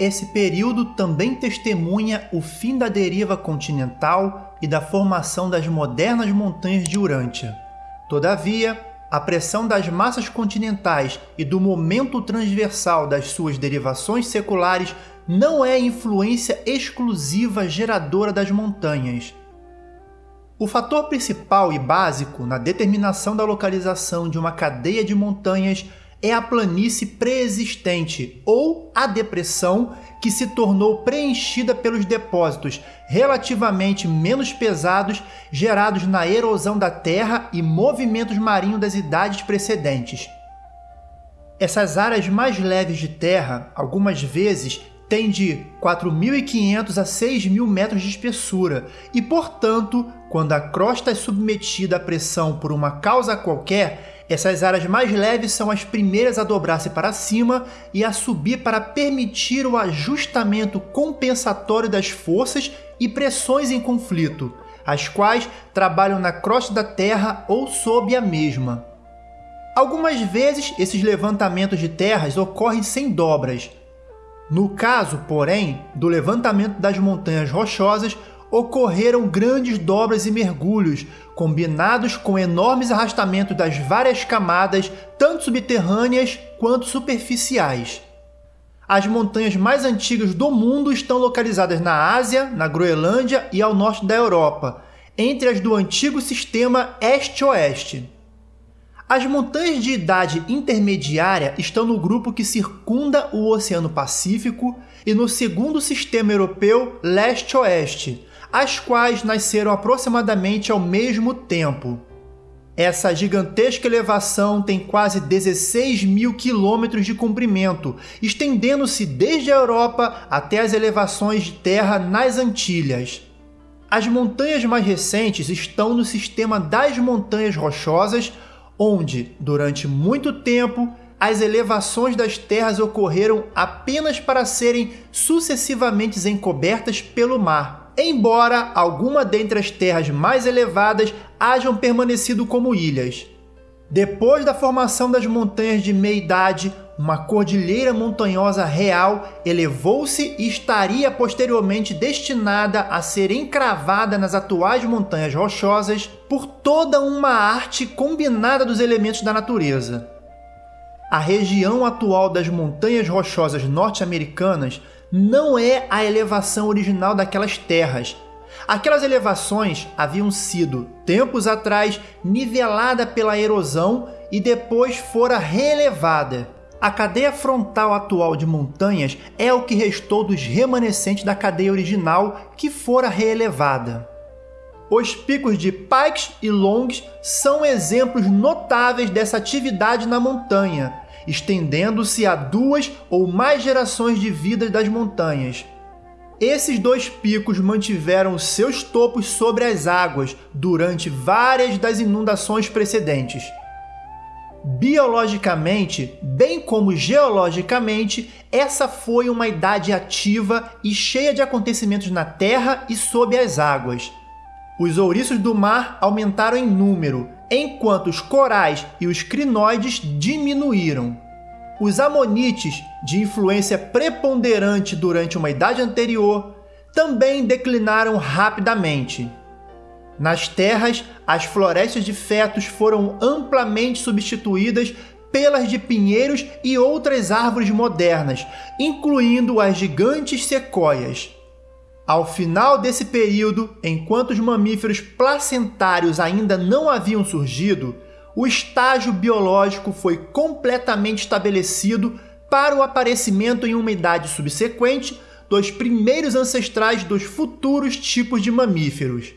esse período também testemunha o fim da deriva continental e da formação das modernas montanhas de Urântia. Todavia, a pressão das massas continentais e do momento transversal das suas derivações seculares não é influência exclusiva geradora das montanhas. O fator principal e básico na determinação da localização de uma cadeia de montanhas é a planície preexistente ou a depressão que se tornou preenchida pelos depósitos relativamente menos pesados gerados na erosão da terra e movimentos marinhos das idades precedentes. Essas áreas mais leves de terra, algumas vezes, têm de 4.500 a 6.000 metros de espessura e, portanto, quando a crosta é submetida à pressão por uma causa qualquer, essas áreas mais leves são as primeiras a dobrar-se para cima e a subir para permitir o ajustamento compensatório das forças e pressões em conflito, as quais trabalham na crosta da Terra ou sob a mesma. Algumas vezes, esses levantamentos de terras ocorrem sem dobras. No caso, porém, do levantamento das montanhas rochosas, ocorreram grandes dobras e mergulhos, combinados com enormes arrastamentos das várias camadas, tanto subterrâneas quanto superficiais. As montanhas mais antigas do mundo estão localizadas na Ásia, na Groenlândia e ao norte da Europa, entre as do antigo sistema Este-Oeste. As montanhas de idade intermediária estão no grupo que circunda o Oceano Pacífico e no segundo sistema europeu Leste-Oeste, as quais nasceram aproximadamente ao mesmo tempo. Essa gigantesca elevação tem quase 16 mil quilômetros de comprimento, estendendo-se desde a Europa até as elevações de terra nas Antilhas. As montanhas mais recentes estão no sistema das Montanhas Rochosas, onde, durante muito tempo, as elevações das terras ocorreram apenas para serem sucessivamente encobertas pelo mar embora alguma dentre as terras mais elevadas hajam permanecido como ilhas. Depois da formação das montanhas de meia-idade, uma cordilheira montanhosa real elevou-se e estaria posteriormente destinada a ser encravada nas atuais montanhas rochosas por toda uma arte combinada dos elementos da natureza. A região atual das montanhas rochosas norte-americanas não é a elevação original daquelas terras. Aquelas elevações haviam sido, tempos atrás, nivelada pela erosão e depois fora reelevada. A cadeia frontal atual de montanhas é o que restou dos remanescentes da cadeia original que fora reelevada. Os picos de Pikes e Longs são exemplos notáveis dessa atividade na montanha, estendendo-se a duas ou mais gerações de vida das montanhas. Esses dois picos mantiveram seus topos sobre as águas durante várias das inundações precedentes. Biologicamente, bem como geologicamente, essa foi uma idade ativa e cheia de acontecimentos na terra e sob as águas. Os ouriços do mar aumentaram em número, enquanto os corais e os crinoides diminuíram. Os amonites, de influência preponderante durante uma idade anterior, também declinaram rapidamente. Nas terras, as florestas de fetos foram amplamente substituídas pelas de pinheiros e outras árvores modernas, incluindo as gigantes sequoias. Ao final desse período, enquanto os mamíferos placentários ainda não haviam surgido, o estágio biológico foi completamente estabelecido para o aparecimento em uma idade subsequente dos primeiros ancestrais dos futuros tipos de mamíferos.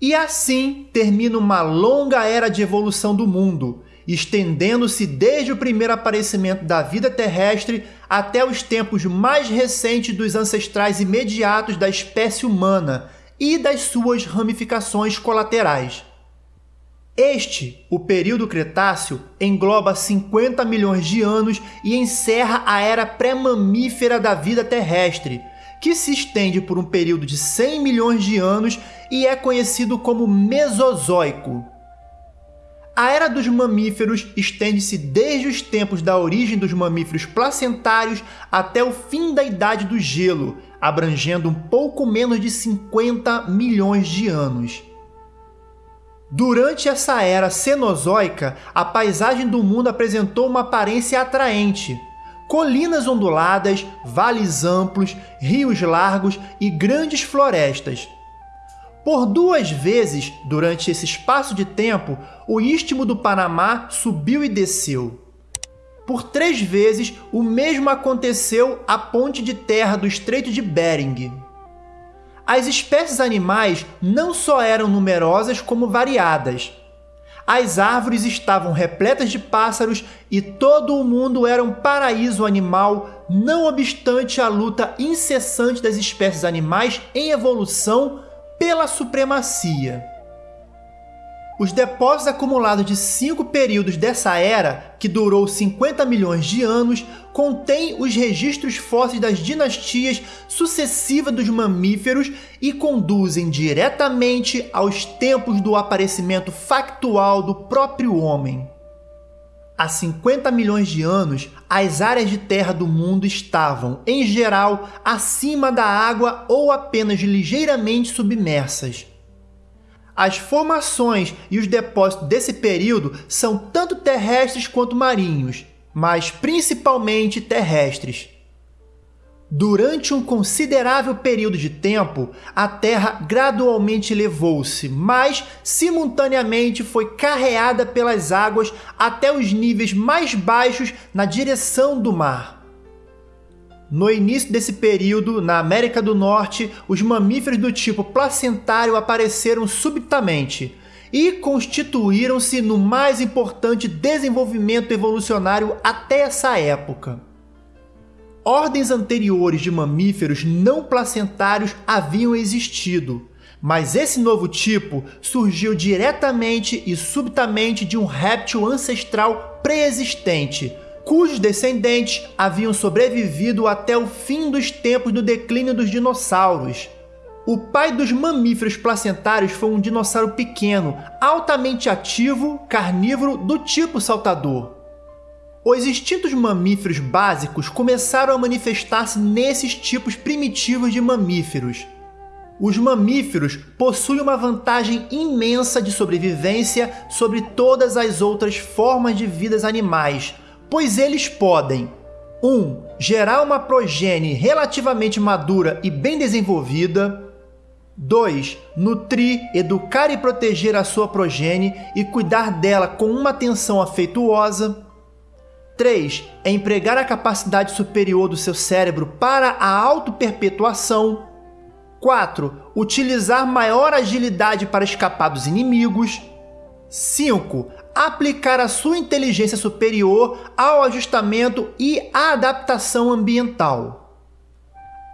E assim termina uma longa era de evolução do mundo, estendendo-se desde o primeiro aparecimento da vida terrestre até os tempos mais recentes dos ancestrais imediatos da espécie humana e das suas ramificações colaterais. Este, o período Cretáceo, engloba 50 milhões de anos e encerra a era pré-mamífera da vida terrestre, que se estende por um período de 100 milhões de anos e é conhecido como Mesozoico. A era dos mamíferos estende-se desde os tempos da origem dos mamíferos placentários até o fim da Idade do Gelo, abrangendo um pouco menos de 50 milhões de anos. Durante essa era cenozoica, a paisagem do mundo apresentou uma aparência atraente. Colinas onduladas, vales amplos, rios largos e grandes florestas. Por duas vezes, durante esse espaço de tempo, o istmo do Panamá subiu e desceu. Por três vezes, o mesmo aconteceu à ponte de terra do Estreito de Bering. As espécies animais não só eram numerosas, como variadas. As árvores estavam repletas de pássaros e todo o mundo era um paraíso animal, não obstante a luta incessante das espécies animais em evolução pela supremacia. Os depósitos acumulados de cinco períodos dessa era, que durou 50 milhões de anos, contêm os registros fósseis das dinastias sucessivas dos mamíferos e conduzem diretamente aos tempos do aparecimento factual do próprio homem. Há 50 milhões de anos, as áreas de terra do mundo estavam, em geral, acima da água ou apenas ligeiramente submersas. As formações e os depósitos desse período são tanto terrestres quanto marinhos, mas principalmente terrestres. Durante um considerável período de tempo, a Terra gradualmente elevou-se, mas simultaneamente foi carreada pelas águas até os níveis mais baixos na direção do mar. No início desse período, na América do Norte, os mamíferos do tipo placentário apareceram subitamente e constituíram-se no mais importante desenvolvimento evolucionário até essa época. Ordens anteriores de mamíferos não placentários haviam existido, mas esse novo tipo surgiu diretamente e subitamente de um réptil ancestral pré-existente, cujos descendentes haviam sobrevivido até o fim dos tempos do declínio dos dinossauros. O pai dos mamíferos placentários foi um dinossauro pequeno, altamente ativo, carnívoro do tipo saltador. Os instintos mamíferos básicos começaram a manifestar-se nesses tipos primitivos de mamíferos. Os mamíferos possuem uma vantagem imensa de sobrevivência sobre todas as outras formas de vidas animais, pois eles podem 1. Um, gerar uma progenie relativamente madura e bem desenvolvida. 2. Nutrir, educar e proteger a sua progenie e cuidar dela com uma atenção afetuosa. 3. É empregar a capacidade superior do seu cérebro para a auto-perpetuação. 4. Utilizar maior agilidade para escapar dos inimigos. 5. Aplicar a sua inteligência superior ao ajustamento e à adaptação ambiental.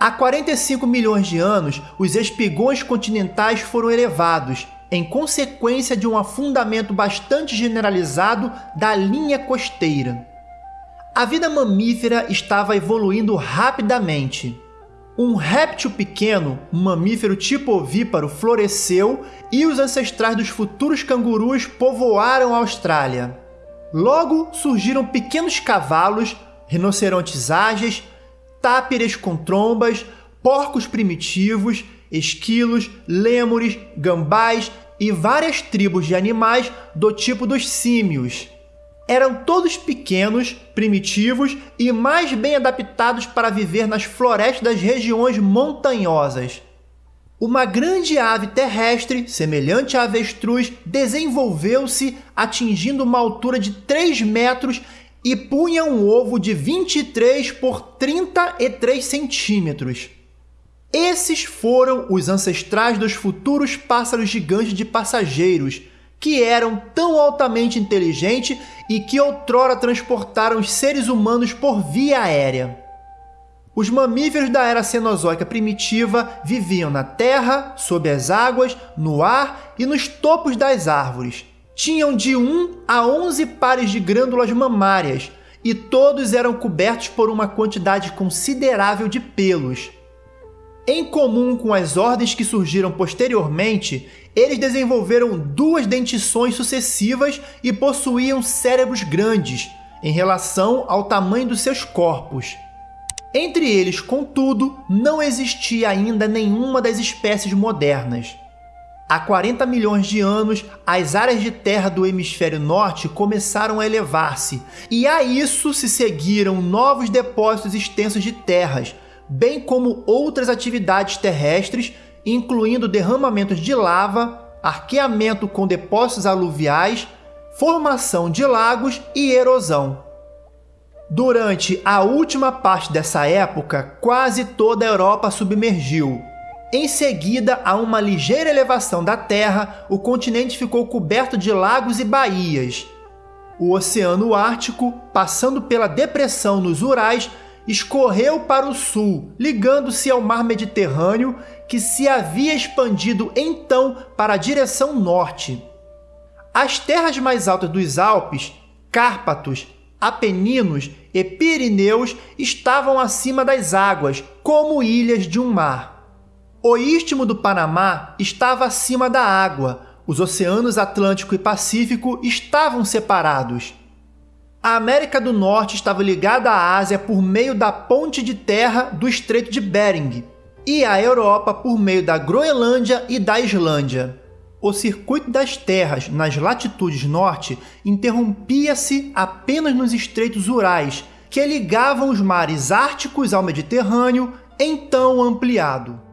Há 45 milhões de anos, os espigões continentais foram elevados, em consequência de um afundamento bastante generalizado da linha costeira. A vida mamífera estava evoluindo rapidamente. Um réptil pequeno, um mamífero tipo ovíparo, floresceu e os ancestrais dos futuros cangurus povoaram a Austrália. Logo surgiram pequenos cavalos, rinocerontes ágeis, tápiras com trombas, porcos primitivos, esquilos, lêmures, gambás e várias tribos de animais do tipo dos símios eram todos pequenos, primitivos e mais bem adaptados para viver nas florestas das regiões montanhosas. Uma grande ave terrestre, semelhante à avestruz, desenvolveu-se atingindo uma altura de 3 metros e punha um ovo de 23 por 33 centímetros. Esses foram os ancestrais dos futuros pássaros gigantes de passageiros, que eram tão altamente inteligentes e que outrora transportaram os seres humanos por via aérea. Os mamíferos da era Cenozoica primitiva viviam na terra, sob as águas, no ar e nos topos das árvores. Tinham de 1 a 11 pares de glândulas mamárias e todos eram cobertos por uma quantidade considerável de pelos. Em comum com as ordens que surgiram posteriormente, eles desenvolveram duas dentições sucessivas e possuíam cérebros grandes, em relação ao tamanho dos seus corpos. Entre eles, contudo, não existia ainda nenhuma das espécies modernas. Há 40 milhões de anos, as áreas de terra do hemisfério norte começaram a elevar-se, e a isso se seguiram novos depósitos extensos de terras, bem como outras atividades terrestres, incluindo derramamentos de lava, arqueamento com depósitos aluviais, formação de lagos e erosão. Durante a última parte dessa época, quase toda a Europa submergiu, em seguida, a uma ligeira elevação da Terra, o continente ficou coberto de lagos e baías. O Oceano Ártico, passando pela depressão nos Urais, escorreu para o sul, ligando-se ao mar Mediterrâneo, que se havia expandido então para a direção norte. As terras mais altas dos Alpes, Cárpatos, Apeninos e Pirineus estavam acima das águas, como ilhas de um mar. O istmo do Panamá estava acima da água, os oceanos Atlântico e Pacífico estavam separados. A América do Norte estava ligada à Ásia por meio da ponte de terra do Estreito de Bering e à Europa por meio da Groenlândia e da Islândia. O circuito das terras nas latitudes norte interrompia-se apenas nos estreitos Urais, que ligavam os mares árticos ao Mediterrâneo, então ampliado.